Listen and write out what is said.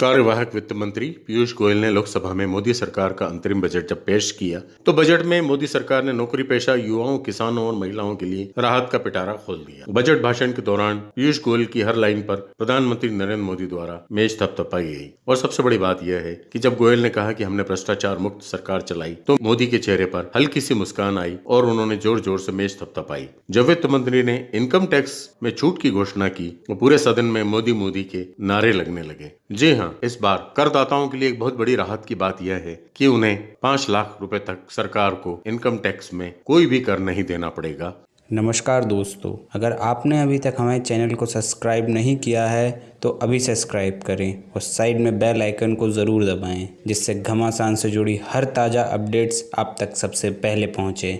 कार्यवाहक वित्त मंत्री पीयूष गोयल ने लोकसभा में मोदी सरकार का अंतरिम बजट जब पेश किया तो बजट में मोदी सरकार ने नौकरी पेशा युवाओं, किसानों और महिलाओं के लिए राहत का पिटारा खोल दिया। बजट भाषण के दौरान पीयूष गोयल की हर लाइन पर प्रधानमंत्री नरेंद्र मोदी द्वारा मेज थपथपाई गई। और सबसे बड़ी बात यह है की जब गोयल ने कहा की हमने भ्रष्टाचार मुक्त सरकार चलाई तो मोदी के चेहरे पर हल्की सी मुस्कान आई और उन्होंने ज़ोर ज़ोर से मेज थपथपाई। जब वित्त मंत्री ने इनकम टैक्स में छूट की घोषणा की तो पूरे सदन में मोदी मोदी के नारे लगने लगे। जी हाँ इस बार करदाताओं के लिए एक बहुत बड़ी राहत की बात यह है कि उन्हें पाँच लाख रुपए तक सरकार को इनकम टैक्स में कोई भी कर नहीं देना पड़ेगा। नमस्कार दोस्तों, अगर आपने अभी तक हमारे चैनल को सब्सक्राइब नहीं किया है तो अभी सब्सक्राइब करें और साइड में बेल आइकन को ज़रूर दबाएँ, जिससे घमासान से जुड़ी हर ताज़ा अपडेट्स आप तक सबसे पहले पहुँचे।